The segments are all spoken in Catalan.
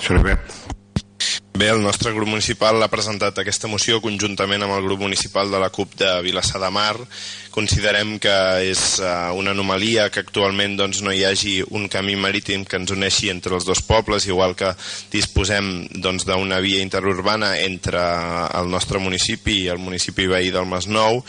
Xeribet. Bé, el nostre grup municipal ha presentat aquesta moció conjuntament amb el grup municipal de la CUP de Vilassar de Mar. Considerem que és uh, una anomalia que actualment doncs, no hi hagi un camí marítim que ens uneixi entre els dos pobles, igual que disposem doncs, d'una doncs, via interurbana entre el nostre municipi i el municipi veí del Masnou.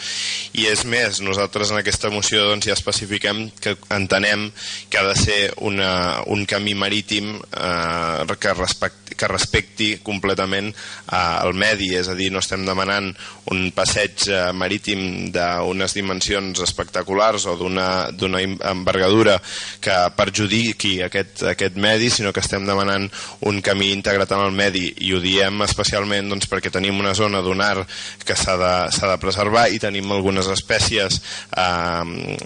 I és més, nosaltres en aquesta moció doncs, ja especifiquem que entenem que ha de ser una, un camí marítim uh, que, respecti, que respecti completament eh, el medi, és a dir, no estem demanant un passeig eh, marítim d'unes dimensions espectaculars o d'una envergadura que perjudiqui aquest, aquest medi, sinó que estem demanant un camí integrat en el medi. I ho diem especialment doncs, perquè tenim una zona dunar que s'ha de, de preservar i tenim algunes espècies eh,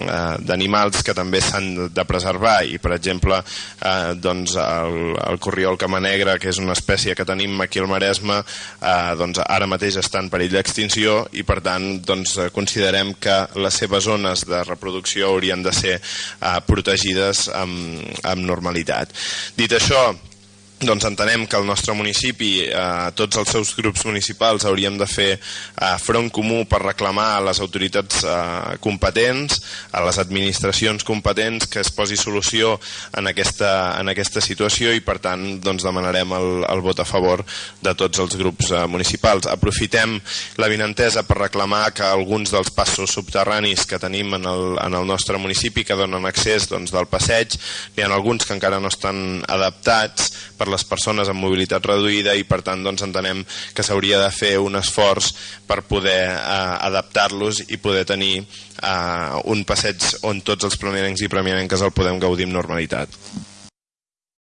eh, d'animals que també s'han de preservar. I per exemple eh, doncs el, el corriol camanegra que és una espècie que tenim aquí al Maresme eh, doncs ara mateix està en perill d'extinció i per tant doncs, considerem que les seves zones de reproducció haurien de ser eh, protegides amb, amb normalitat. Dit això, doncs entenem que el nostre municipi, eh, tots els seus grups municipals hauríem de fer eh, front comú per reclamar a les autoritats eh, competents, a les administracions competents que es posi solució en aquesta, en aquesta situació i per tant doncs, demanarem el, el vot a favor de tots els grups eh, municipals. Aprofitem la vinentesa per reclamar que alguns dels passos subterranis que tenim en el, en el nostre municipi que donen accés doncs, del passeig, hi ha alguns que encara no estan adaptats per les persones amb mobilitat reduïda i per tant doncs, entenem que s'hauria de fer un esforç per poder eh, adaptar-los i poder tenir eh, un passeig on tots els premianencs i premianenques el podem gaudir amb normalitat.